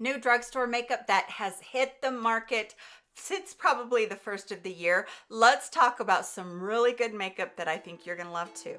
new drugstore makeup that has hit the market since probably the first of the year. Let's talk about some really good makeup that I think you're gonna love too.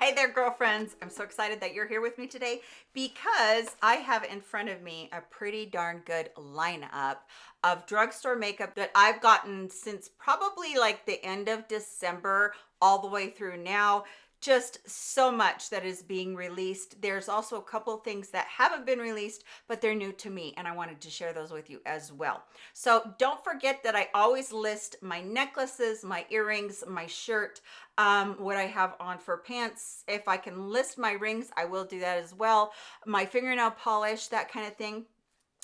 Hey there, girlfriends. I'm so excited that you're here with me today because I have in front of me a pretty darn good lineup of drugstore makeup that I've gotten since probably like the end of December all the way through now just so much that is being released. There's also a couple things that haven't been released, but they're new to me and I wanted to share those with you as well. So don't forget that I always list my necklaces, my earrings, my shirt, um, what I have on for pants. If I can list my rings, I will do that as well. My fingernail polish, that kind of thing.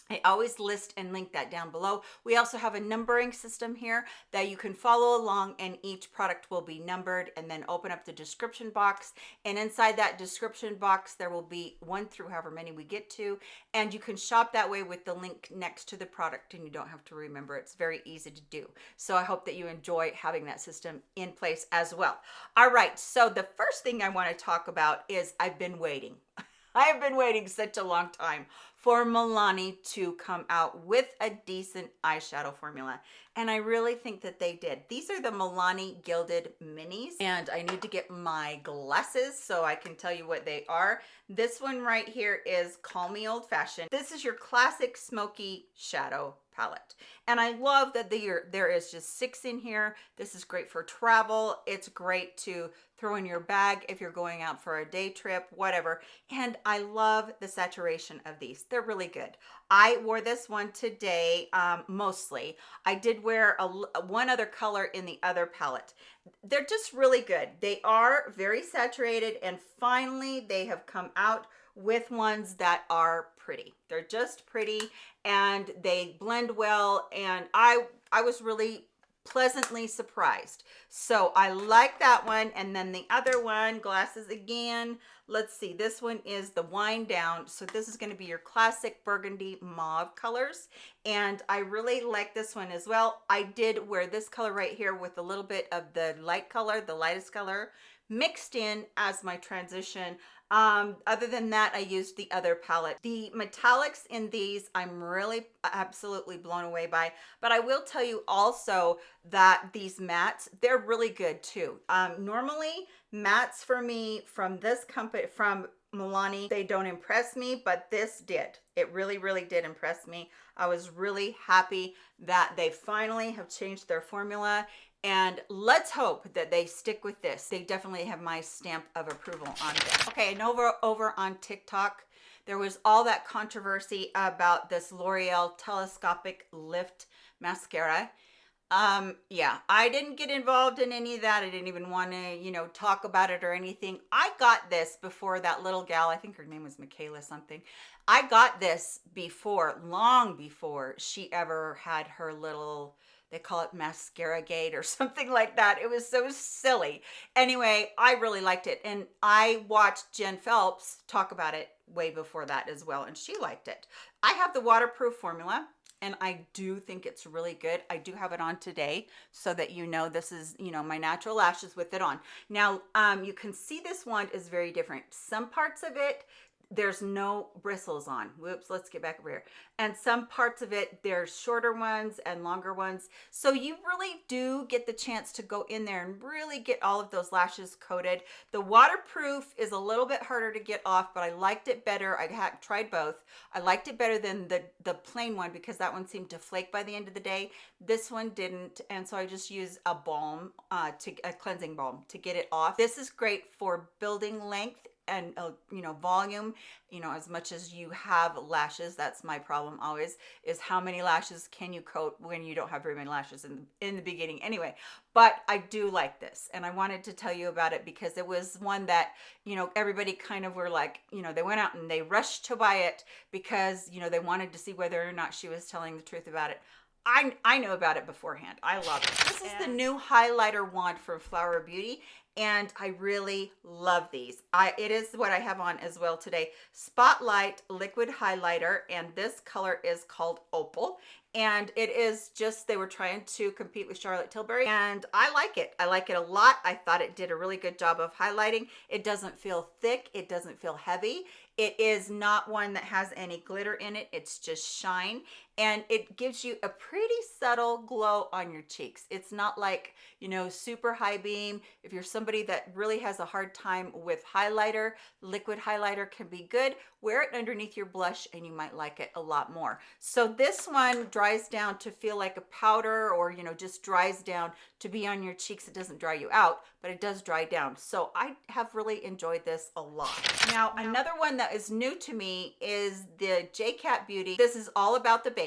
I always list and link that down below. We also have a numbering system here that you can follow along and each product will be numbered and then open up the description box. And inside that description box, there will be one through however many we get to. And you can shop that way with the link next to the product and you don't have to remember. It's very easy to do. So I hope that you enjoy having that system in place as well. All right, so the first thing I wanna talk about is I've been waiting. I have been waiting such a long time for Milani to come out with a decent eyeshadow formula. And I really think that they did. These are the Milani Gilded Minis. And I need to get my glasses so I can tell you what they are. This one right here is Call Me Old Fashioned. This is your classic smoky shadow palette. And I love that there, there is just six in here. This is great for travel. It's great to throw in your bag if you're going out for a day trip, whatever. And I love the saturation of these. They're really good. I wore this one today, um, mostly. I did wear a, one other color in the other palette. They're just really good. They are very saturated and finally they have come out with ones that are pretty. They're just pretty and they blend well and I I was really pleasantly surprised. So I like that one. And then the other one, glasses again. Let's see, this one is the wind down. So this is gonna be your classic burgundy mauve colors. And I really like this one as well. I did wear this color right here with a little bit of the light color, the lightest color mixed in as my transition um other than that i used the other palette. The metallics in these i'm really absolutely blown away by but i will tell you also that these mattes they're really good too. Um normally mattes for me from this company from Milani they don't impress me but this did. It really really did impress me. I was really happy that they finally have changed their formula and let's hope that they stick with this. They definitely have my stamp of approval on this. Okay and over over on tiktok there was all that controversy about this l'oreal telescopic lift mascara. Um yeah i didn't get involved in any of that. I didn't even want to you know talk about it or anything. I got this before that little gal i think her name was michaela something. I got this before long before she ever had her little they call it mascara gate or something like that it was so silly anyway i really liked it and i watched jen phelps talk about it way before that as well and she liked it i have the waterproof formula and I do think it's really good. I do have it on today so that you know this is, you know, my natural lashes with it on. Now, um, you can see this one is very different. Some parts of it there's no bristles on. Whoops let's get back over here. And some parts of it there's shorter ones and longer ones. So you really do get the chance to go in there and really get all of those lashes coated. The waterproof is a little bit harder to get off but i liked it better. I had tried both. I liked it better than the the plain one because that one seemed to flake by the end of the day. This one didn't and so i just use a balm uh to a cleansing balm to get it off. This is great for building length and uh, you know volume you know as much as you have lashes that's my problem always is how many lashes can you coat when you don't have very many lashes in in the beginning anyway but i do like this and i wanted to tell you about it because it was one that you know everybody kind of were like you know they went out and they rushed to buy it because you know they wanted to see whether or not she was telling the truth about it I, I know about it beforehand. I love it. This is the new highlighter wand from Flower Beauty and I really love these. I It is what I have on as well today. Spotlight Liquid Highlighter, and this color is called Opal. and it is just they were trying to compete with Charlotte Tilbury and I like it. I like it a lot. I thought it did a really good job of highlighting. It doesn't feel thick. It doesn't feel heavy. It is not one that has any glitter in it. It's just shine and it gives you a pretty subtle glow on your cheeks. It's not like, you know, super high beam. If you're somebody that really has a hard time with highlighter, liquid highlighter can be good. Wear it underneath your blush and you might like it a lot more. So this one dries down to feel like a powder or, you know, just dries down to be on your cheeks. It doesn't dry you out, but it does dry down. So I have really enjoyed this a lot. Now, another one that is new to me is the JCat Beauty. This is all about the base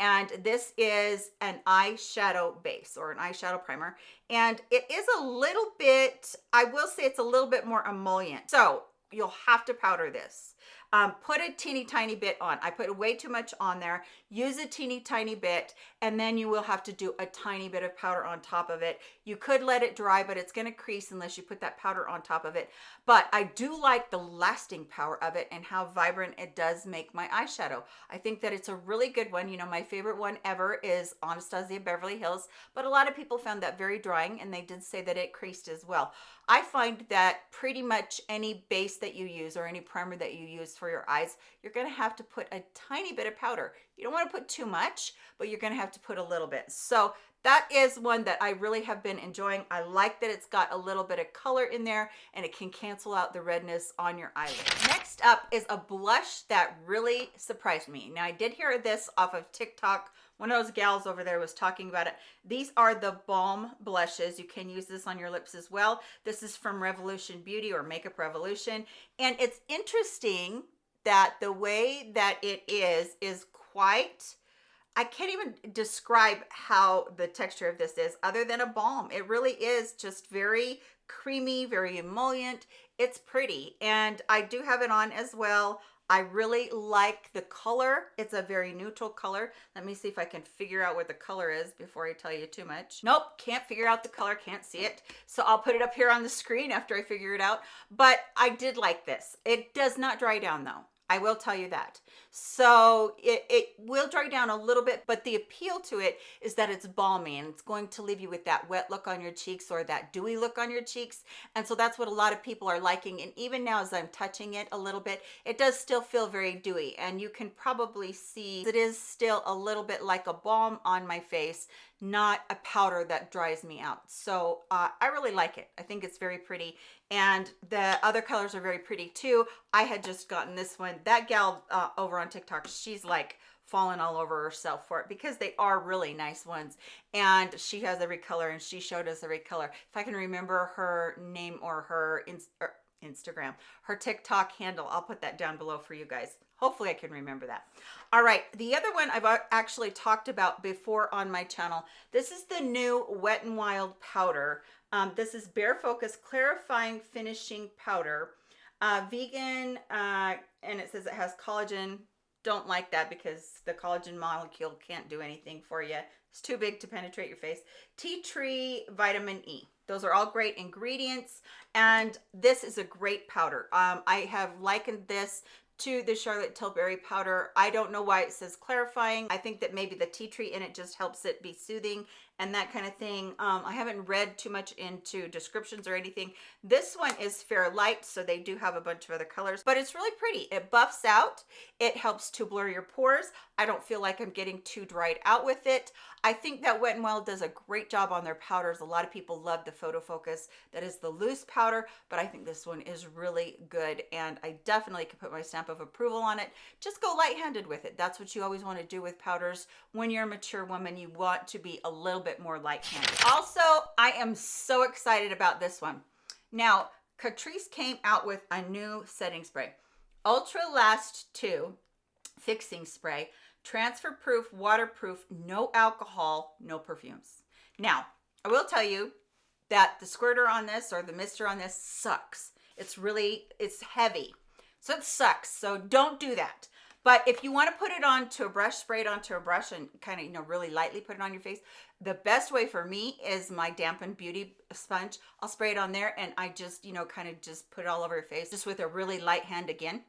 and this is an eyeshadow base or an eyeshadow primer and it is a little bit i will say it's a little bit more emollient so you'll have to powder this um, put a teeny tiny bit on. I put way too much on there. Use a teeny tiny bit, and then you will have to do a tiny bit of powder on top of it. You could let it dry, but it's gonna crease unless you put that powder on top of it. But I do like the lasting power of it and how vibrant it does make my eyeshadow. I think that it's a really good one. You know, my favorite one ever is Anastasia Beverly Hills, but a lot of people found that very drying and they did say that it creased as well. I find that pretty much any base that you use or any primer that you use for your eyes, you're gonna have to put a tiny bit of powder. You don't wanna put too much, but you're gonna have to put a little bit. So that is one that I really have been enjoying. I like that it's got a little bit of color in there and it can cancel out the redness on your eyelid. Next up is a blush that really surprised me. Now I did hear this off of TikTok one of those gals over there was talking about it. These are the Balm blushes. You can use this on your lips as well. This is from Revolution Beauty or Makeup Revolution. And it's interesting that the way that it is, is quite, I can't even describe how the texture of this is other than a balm. It really is just very creamy, very emollient. It's pretty. And I do have it on as well. I really like the color. It's a very neutral color. Let me see if I can figure out what the color is before I tell you too much. Nope, can't figure out the color, can't see it. So I'll put it up here on the screen after I figure it out. But I did like this. It does not dry down though. I will tell you that. So it, it will dry down a little bit, but the appeal to it is that it's balmy and it's going to leave you with that wet look on your cheeks or that dewy look on your cheeks. And so that's what a lot of people are liking. And even now as I'm touching it a little bit, it does still feel very dewy. And you can probably see it is still a little bit like a balm on my face not a powder that dries me out. So uh, I really like it. I think it's very pretty. And the other colors are very pretty too. I had just gotten this one. That gal uh, over on TikTok, she's like fallen all over herself for it because they are really nice ones. And she has every color and she showed us every color. If I can remember her name or her er, Instagram, her TikTok handle, I'll put that down below for you guys. Hopefully I can remember that. All right, the other one I've actually talked about before on my channel. This is the new Wet n Wild powder. Um, this is Bare Focus Clarifying Finishing Powder. Uh, vegan, uh, and it says it has collagen. Don't like that because the collagen molecule can't do anything for you. It's too big to penetrate your face. Tea tree vitamin E. Those are all great ingredients. And this is a great powder. Um, I have likened this to the Charlotte Tilbury powder. I don't know why it says clarifying. I think that maybe the tea tree in it just helps it be soothing and that kind of thing. Um, I haven't read too much into descriptions or anything. This one is fair light, so they do have a bunch of other colors, but it's really pretty. It buffs out. It helps to blur your pores. I don't feel like I'm getting too dried out with it. I think that Wet n Wild does a great job on their powders. A lot of people love the Photo Focus. That is the loose powder, but I think this one is really good, and I definitely could put my stamp of approval on it. Just go light-handed with it. That's what you always want to do with powders. When you're a mature woman, you want to be a little bit more light-handed. Also, I am so excited about this one. Now, Catrice came out with a new setting spray. Ultra Last 2 Fixing Spray transfer proof, waterproof, no alcohol, no perfumes. Now, I will tell you that the squirter on this or the mister on this sucks. It's really, it's heavy. So it sucks. So don't do that. But if you want to put it onto a brush, spray it onto a brush and kind of, you know, really lightly put it on your face, the best way for me is my dampened beauty sponge. I'll spray it on there and I just, you know, kind of just put it all over your face just with a really light hand again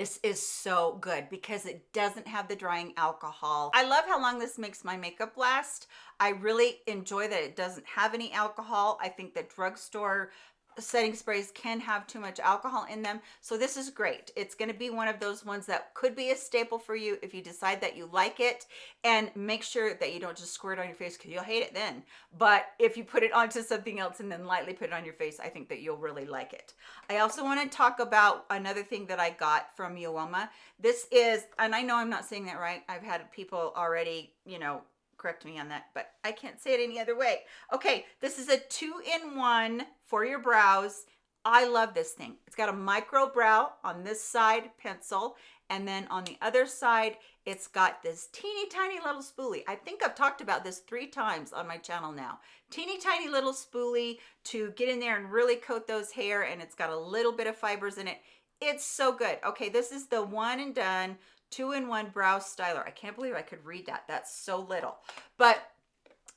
this is so good because it doesn't have the drying alcohol. I love how long this makes my makeup last. I really enjoy that it doesn't have any alcohol. I think that drugstore setting sprays can have too much alcohol in them. So this is great. It's going to be one of those ones that could be a staple for you if you decide that you like it. And make sure that you don't just squirt on your face because you'll hate it then. But if you put it onto something else and then lightly put it on your face i think that you'll really like it. I also want to talk about another thing that i got from Uoma this is and i know i'm not saying that right i've had people already you know correct me on that, but I can't say it any other way. Okay, this is a two-in-one for your brows. I love this thing. It's got a micro brow on this side pencil, and then on the other side, it's got this teeny tiny little spoolie. I think I've talked about this three times on my channel now. Teeny tiny little spoolie to get in there and really coat those hair, and it's got a little bit of fibers in it. It's so good. Okay, this is the one and done two-in-one brow styler. I can't believe I could read that. That's so little. But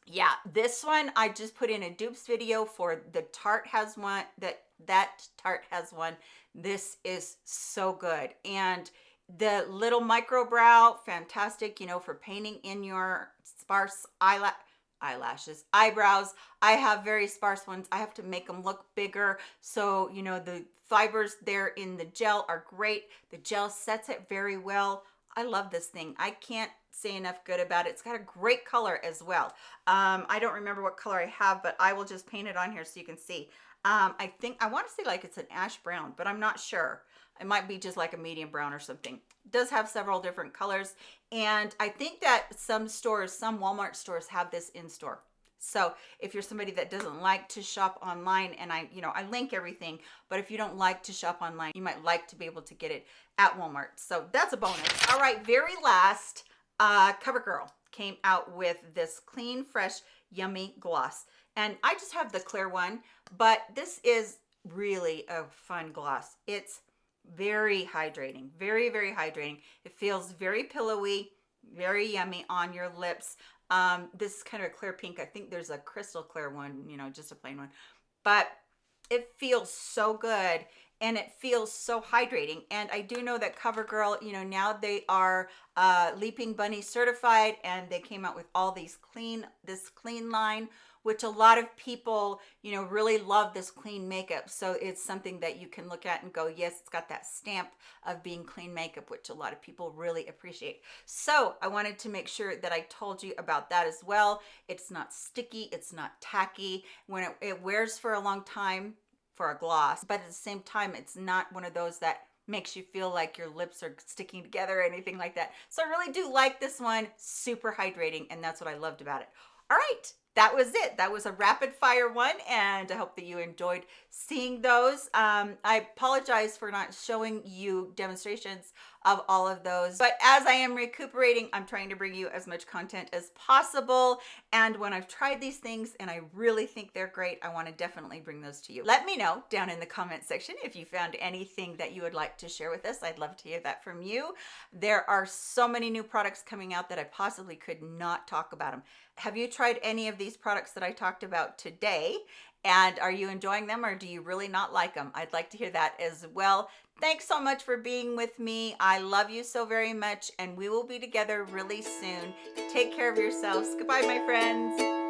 yeah, this one I just put in a dupes video for the Tarte has one, that, that Tarte has one. This is so good. And the little micro brow, fantastic, you know, for painting in your sparse eyelash eyelashes eyebrows. I have very sparse ones. I have to make them look bigger. So you know the fibers there in the gel are great. The gel sets it very well. I love this thing. I can't say enough good about it. It's got a great color as well. Um, i don't remember what color i have but i will just paint it on here so you can see. Um, i think i want to say like it's an ash brown but i'm not sure it might be just like a medium brown or something. It does have several different colors. And I think that some stores, some Walmart stores have this in store. So if you're somebody that doesn't like to shop online and I, you know, I link everything, but if you don't like to shop online, you might like to be able to get it at Walmart. So that's a bonus. All right, very last, uh, CoverGirl came out with this clean, fresh, yummy gloss. And I just have the clear one, but this is really a fun gloss. It's very hydrating very very hydrating. It feels very pillowy very yummy on your lips. Um this is kind of a clear pink. I think there's a crystal clear one you know just a plain one. But it feels so good and it feels so hydrating. And i do know that covergirl you know now they are uh leaping bunny certified and they came out with all these clean this clean line which a lot of people, you know, really love this clean makeup. So it's something that you can look at and go, yes, it's got that stamp of being clean makeup, which a lot of people really appreciate. So I wanted to make sure that I told you about that as well. It's not sticky, it's not tacky. When it, it wears for a long time for a gloss, but at the same time, it's not one of those that makes you feel like your lips are sticking together or anything like that. So I really do like this one, super hydrating, and that's what I loved about it. All right, that was it. That was a rapid fire one, and I hope that you enjoyed seeing those. Um, I apologize for not showing you demonstrations of all of those, but as I am recuperating, I'm trying to bring you as much content as possible. And when I've tried these things and I really think they're great, I want to definitely bring those to you. Let me know down in the comment section if you found anything that you would like to share with us. I'd love to hear that from you. There are so many new products coming out that I possibly could not talk about them. Have you tried any of these products that I talked about today? And are you enjoying them or do you really not like them? I'd like to hear that as well. Thanks so much for being with me. I love you so very much and we will be together really soon. Take care of yourselves. Goodbye, my friends.